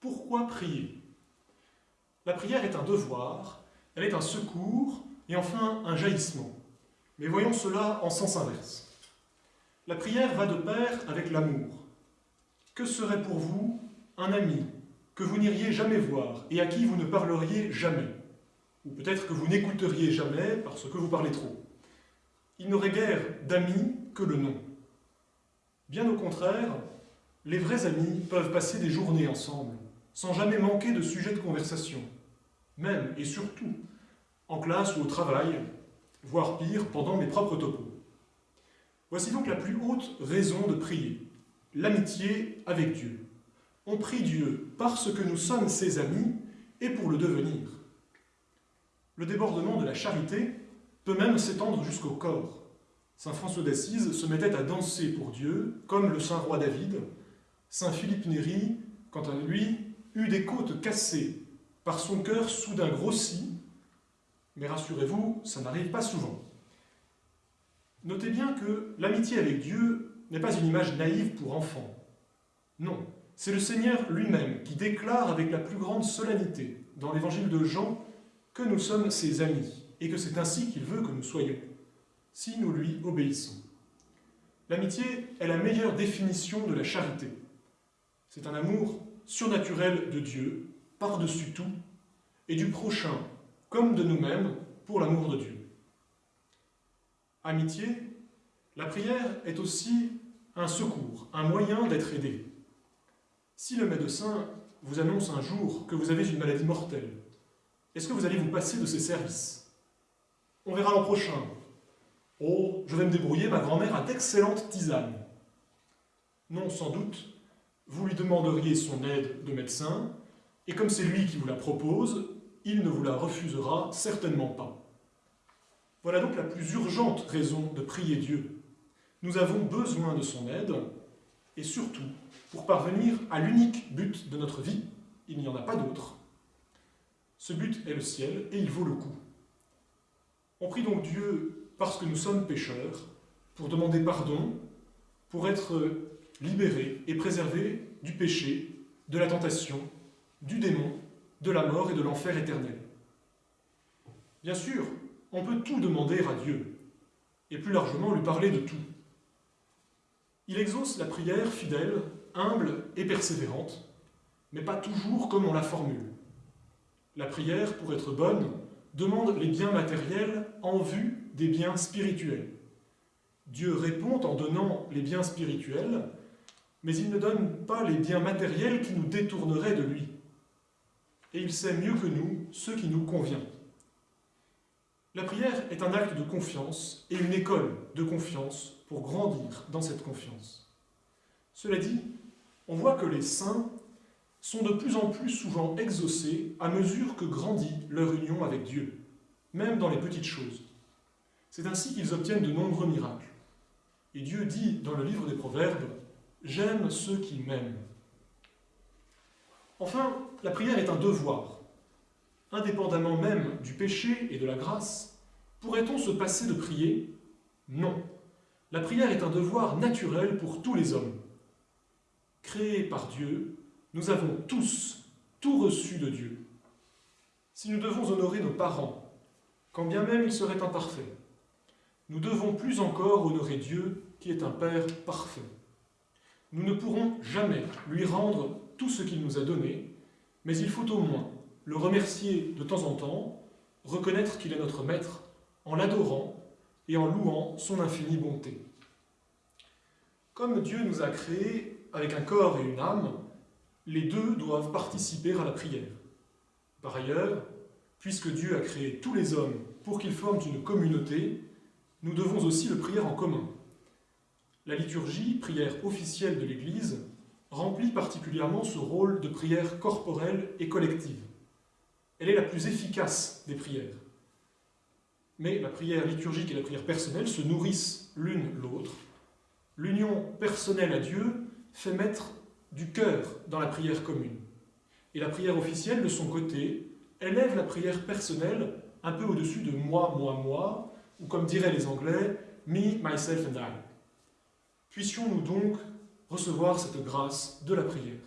Pourquoi prier? La prière est un devoir, elle est un secours et enfin un jaillissement. Mais voyons cela en sens inverse. La prière va de pair avec l'amour. Que serait pour vous un ami que vous n'iriez jamais voir et à qui vous ne parleriez jamais? Ou peut-être que vous n'écouteriez jamais parce que vous parlez trop. Il n'aurait guère d'amis que le nom. Bien au contraire, les vrais amis peuvent passer des journées ensemble, sans jamais manquer de sujets de conversation, même et surtout en classe ou au travail, voire pire, pendant mes propres topos. Voici donc la plus haute raison de prier, l'amitié avec Dieu. On prie Dieu parce que nous sommes ses amis et pour le devenir. Le débordement de la charité peut même s'étendre jusqu'au corps. Saint François d'Assise se mettait à danser pour Dieu, comme le saint roi David. Saint Philippe Néri, quant à lui, eut des côtes cassées, par son cœur soudain grossi, mais rassurez-vous, ça n'arrive pas souvent. Notez bien que l'amitié avec Dieu n'est pas une image naïve pour enfants. Non, c'est le Seigneur lui-même qui déclare avec la plus grande solennité dans l'évangile de Jean que nous sommes ses amis et que c'est ainsi qu'il veut que nous soyons, si nous lui obéissons. L'amitié est la meilleure définition de la charité. C'est un amour surnaturel de Dieu, par-dessus tout, et du prochain comme de nous-mêmes pour l'amour de Dieu. Amitié, la prière est aussi un secours, un moyen d'être aidé. Si le médecin vous annonce un jour que vous avez une maladie mortelle, est-ce que vous allez vous passer de ses services? On verra l'an prochain. Oh, je vais me débrouiller, ma grand-mère a d'excellentes tisanes. Non, sans doute, vous lui demanderiez son aide de médecin, et comme c'est lui qui vous la propose, il ne vous la refusera certainement pas. Voilà donc la plus urgente raison de prier Dieu. Nous avons besoin de son aide, et surtout, pour parvenir à l'unique but de notre vie, il n'y en a pas d'autre. Ce but est le ciel, et il vaut le coup. On prie donc Dieu parce que nous sommes pécheurs, pour demander pardon, pour être libérés et préservés du péché, de la tentation, du démon de la mort et de l'enfer éternel. Bien sûr, on peut tout demander à Dieu, et plus largement lui parler de tout. Il exauce la prière fidèle, humble et persévérante, mais pas toujours comme on la formule. La prière, pour être bonne, demande les biens matériels en vue des biens spirituels. Dieu répond en donnant les biens spirituels, mais il ne donne pas les biens matériels qui nous détourneraient de lui et il sait mieux que nous ce qui nous convient. La prière est un acte de confiance et une école de confiance pour grandir dans cette confiance. Cela dit, on voit que les saints sont de plus en plus souvent exaucés à mesure que grandit leur union avec Dieu, même dans les petites choses. C'est ainsi qu'ils obtiennent de nombreux miracles. Et Dieu dit dans le livre des Proverbes, « J'aime ceux qui m'aiment ». Enfin, la prière est un devoir. Indépendamment même du péché et de la grâce, pourrait-on se passer de prier? Non. La prière est un devoir naturel pour tous les hommes. Créés par Dieu, nous avons tous tout reçu de Dieu. Si nous devons honorer nos parents, quand bien même ils seraient imparfaits, nous devons plus encore honorer Dieu qui est un Père parfait. Nous ne pourrons jamais lui rendre tout ce qu'il nous a donné, mais il faut au moins le remercier de temps en temps, reconnaître qu'il est notre maître, en l'adorant et en louant son infinie bonté. Comme Dieu nous a créés avec un corps et une âme, les deux doivent participer à la prière. Par ailleurs, puisque Dieu a créé tous les hommes pour qu'ils forment une communauté, nous devons aussi le prier en commun. La liturgie, prière officielle de l'Église, remplit particulièrement ce rôle de prière corporelle et collective. Elle est la plus efficace des prières. Mais la prière liturgique et la prière personnelle se nourrissent l'une l'autre. L'union personnelle à Dieu fait mettre du cœur dans la prière commune. Et la prière officielle, de son côté, élève la prière personnelle un peu au-dessus de moi, moi, moi, ou comme diraient les Anglais, me, myself and I. Puissions-nous donc recevoir cette grâce de la prière.